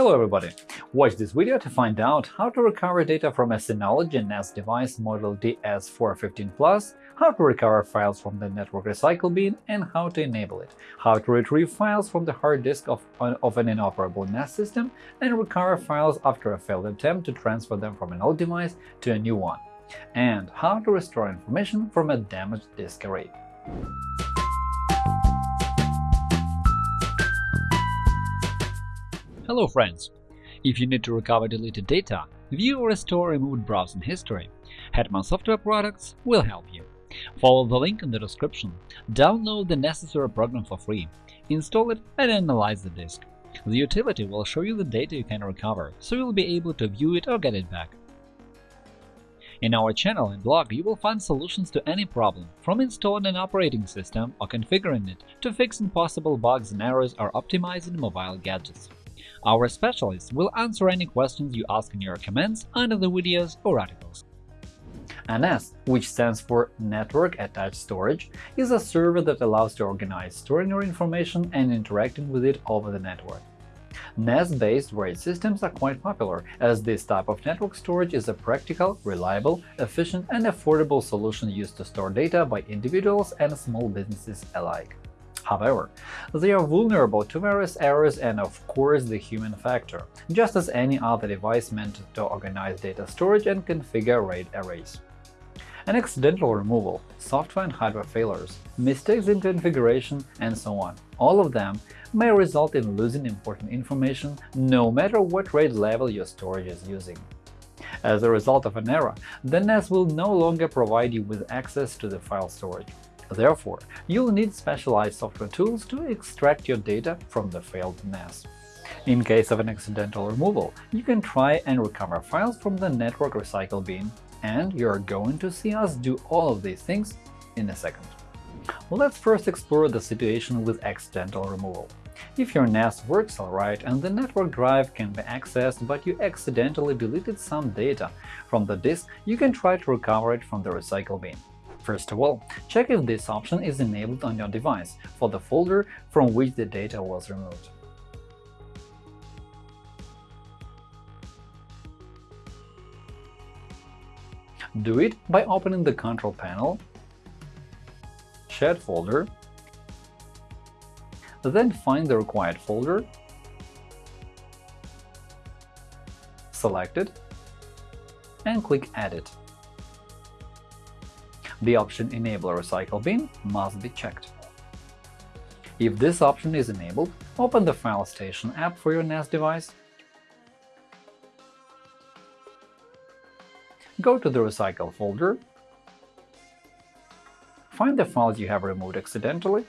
Hello everybody! Watch this video to find out how to recover data from a Synology NAS device model DS415 Plus, how to recover files from the network recycle bin and how to enable it, how to retrieve files from the hard disk of, of an inoperable NAS system, and recover files after a failed attempt to transfer them from an old device to a new one, and how to restore information from a damaged disk array. Hello friends! If you need to recover deleted data, view or restore removed browsing history, Hetman Software Products will help you. Follow the link in the description, download the necessary program for free, install it and analyze the disk. The utility will show you the data you can recover, so you'll be able to view it or get it back. In our channel and blog you will find solutions to any problem, from installing an operating system or configuring it to fixing possible bugs and errors or optimizing mobile gadgets. Our specialists will answer any questions you ask in your comments under the videos or articles. NAS, which stands for Network Attached Storage, is a server that allows to organize storing your information and interacting with it over the network. NAS-based RAID systems are quite popular, as this type of network storage is a practical, reliable, efficient and affordable solution used to store data by individuals and small businesses alike. However, they are vulnerable to various errors and, of course, the human factor, just as any other device meant to organize data storage and configure RAID arrays. An accidental removal, software and hardware failures, mistakes in configuration, and so on – all of them may result in losing important information no matter what RAID level your storage is using. As a result of an error, the NAS will no longer provide you with access to the file storage. Therefore, you'll need specialized software tools to extract your data from the failed NAS. In case of an accidental removal, you can try and recover files from the network recycle bin, and you're going to see us do all of these things in a second. Let's first explore the situation with accidental removal. If your NAS works alright and the network drive can be accessed, but you accidentally deleted some data from the disk, you can try to recover it from the recycle bin. First of all, check if this option is enabled on your device for the folder from which the data was removed. Do it by opening the Control panel, Shared folder, then find the required folder, select it, and click Edit the option Enable Recycle Bin must be checked. If this option is enabled, open the File Station app for your NAS device, go to the Recycle folder, find the files you have removed accidentally,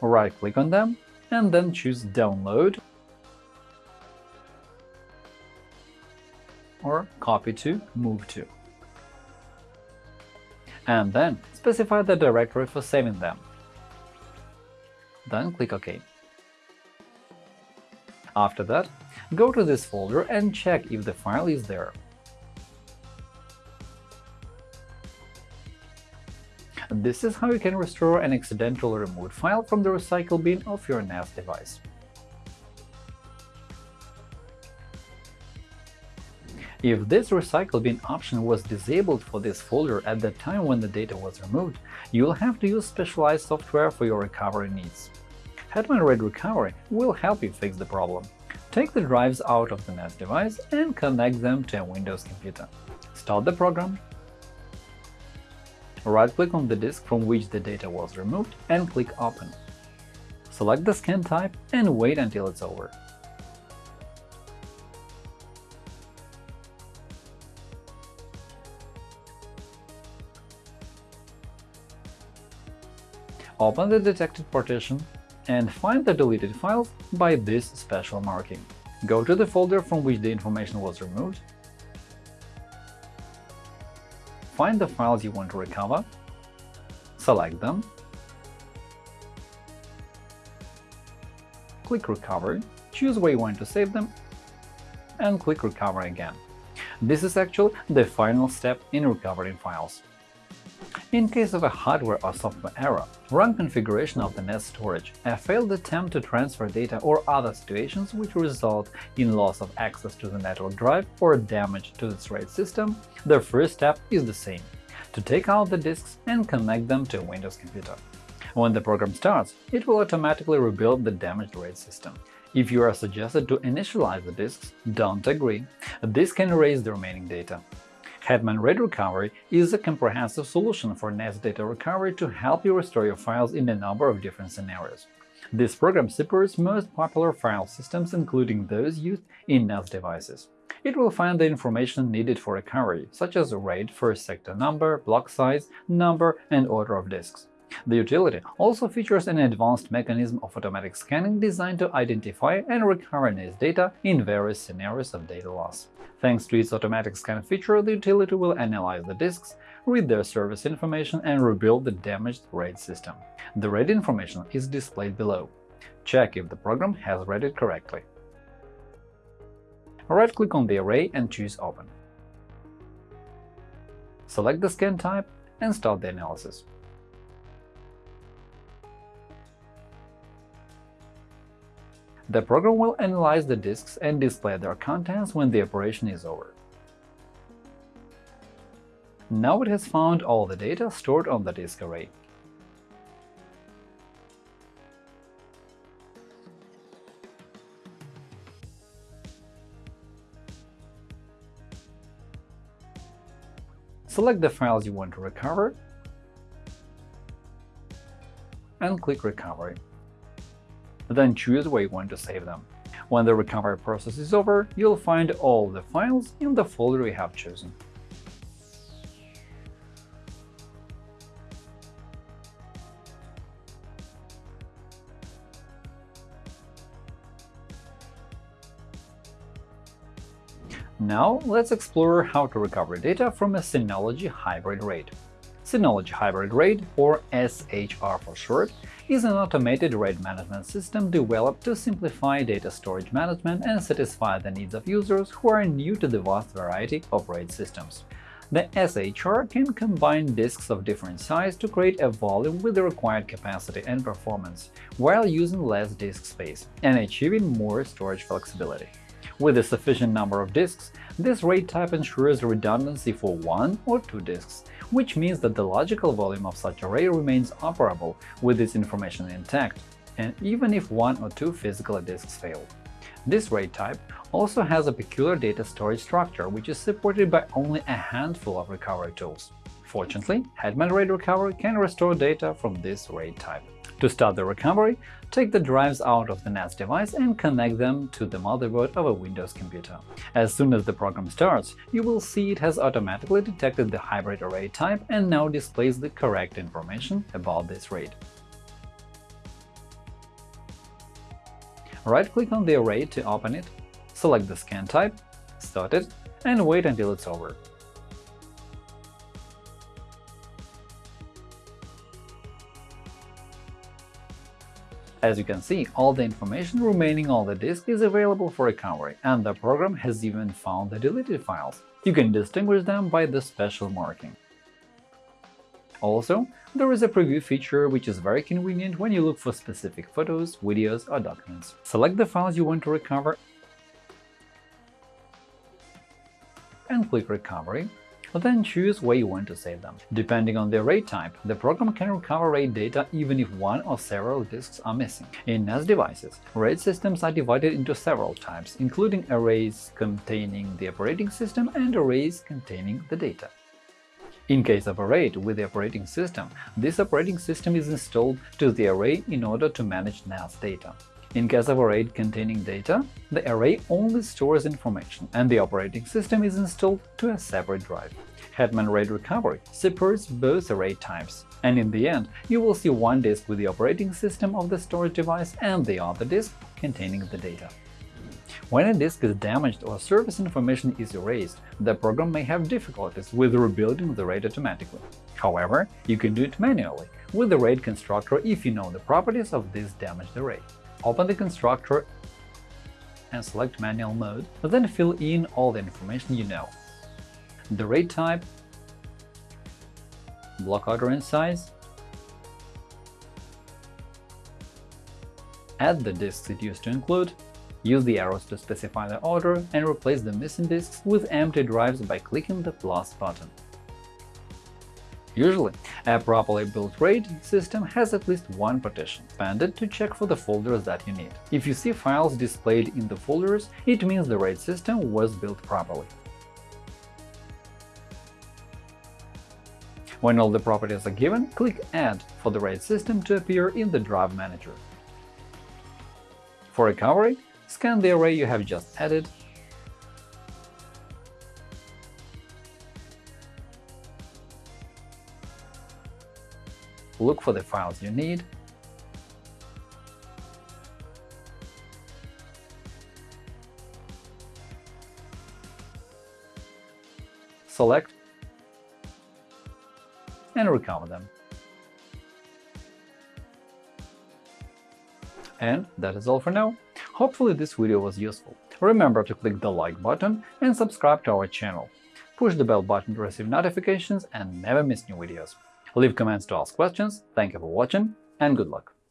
right-click on them, and then choose Download or copy to, move to. And then specify the directory for saving them. Then click OK. After that, go to this folder and check if the file is there. This is how you can restore an accidentally removed file from the recycle bin of your NAS device. If this recycle bin option was disabled for this folder at the time when the data was removed, you'll have to use specialized software for your recovery needs. Hetman RAID Recovery will help you fix the problem. Take the drives out of the NAS device and connect them to a Windows computer. Start the program, right-click on the disk from which the data was removed and click Open. Select the scan type and wait until it's over. Open the detected partition and find the deleted files by this special marking. Go to the folder from which the information was removed, find the files you want to recover, select them, click Recover, choose where you want to save them, and click Recover again. This is actually the final step in recovering files. In case of a hardware or software error, wrong configuration of the NAS storage, a failed attempt to transfer data or other situations which result in loss of access to the network drive or damage to its RAID system, the first step is the same – to take out the disks and connect them to a Windows computer. When the program starts, it will automatically rebuild the damaged RAID system. If you are suggested to initialize the disks, don't agree. This can erase the remaining data. Hetman RAID Recovery is a comprehensive solution for NAS data recovery to help you restore your files in a number of different scenarios. This program supports most popular file systems, including those used in NAS devices. It will find the information needed for recovery, such as RAID first sector number, block size, number, and order of disks. The utility also features an advanced mechanism of automatic scanning designed to identify and recover NAS data in various scenarios of data loss. Thanks to its automatic scan feature, the utility will analyze the disks, read their service information, and rebuild the damaged RAID system. The RAID information is displayed below. Check if the program has read it correctly. Right-click on the array and choose Open. Select the scan type and start the analysis. The program will analyze the disks and display their contents when the operation is over. Now it has found all the data stored on the disk array. Select the files you want to recover and click Recovery then choose where you want to save them. When the recovery process is over, you'll find all the files in the folder you have chosen. Now let's explore how to recover data from a Synology hybrid RAID. Synology Hybrid RAID, or SHR for short, is an automated RAID management system developed to simplify data storage management and satisfy the needs of users who are new to the vast variety of RAID systems. The SHR can combine disks of different size to create a volume with the required capacity and performance, while using less disk space and achieving more storage flexibility. With a sufficient number of disks, this RAID type ensures redundancy for one or two disks, which means that the logical volume of such array remains operable with its information intact, and even if one or two physical disks fail. This RAID type also has a peculiar data storage structure which is supported by only a handful of recovery tools. Fortunately, Hetman RAID Recovery can restore data from this RAID type. To start the recovery, take the drives out of the NAS device and connect them to the motherboard of a Windows computer. As soon as the program starts, you will see it has automatically detected the hybrid array type and now displays the correct information about this RAID. Right-click on the array to open it, select the scan type, start it, and wait until it's over. As you can see, all the information remaining on the disk is available for recovery, and the program has even found the deleted files. You can distinguish them by the special marking. Also, there is a preview feature which is very convenient when you look for specific photos, videos, or documents. Select the files you want to recover and click Recovery then choose where you want to save them. Depending on the RAID type, the program can recover RAID data even if one or several disks are missing. In NAS devices, RAID systems are divided into several types, including arrays containing the operating system and arrays containing the data. In case of a RAID with the operating system, this operating system is installed to the array in order to manage NAS data. In case of a RAID containing data, the array only stores information, and the operating system is installed to a separate drive. Hetman RAID Recovery supports both array types, and in the end you will see one disk with the operating system of the storage device and the other disk containing the data. When a disk is damaged or service information is erased, the program may have difficulties with rebuilding the RAID automatically. However, you can do it manually with the RAID constructor if you know the properties of this damaged array. Open the constructor and select Manual mode, then fill in all the information you know. The RAID type, block order in size, add the disks it used to include, use the arrows to specify the order, and replace the missing disks with empty drives by clicking the plus button. Usually, a properly built RAID system has at least one partition expanded to check for the folders that you need. If you see files displayed in the folders, it means the RAID system was built properly. When all the properties are given, click Add for the RAID system to appear in the Drive Manager. For recovery, scan the array you have just added look for the files you need, select and recover them. And that is all for now. Hopefully this video was useful. Remember to click the like button and subscribe to our channel. Push the bell button to receive notifications and never miss new videos. Leave comments to ask questions, thank you for watching, and good luck!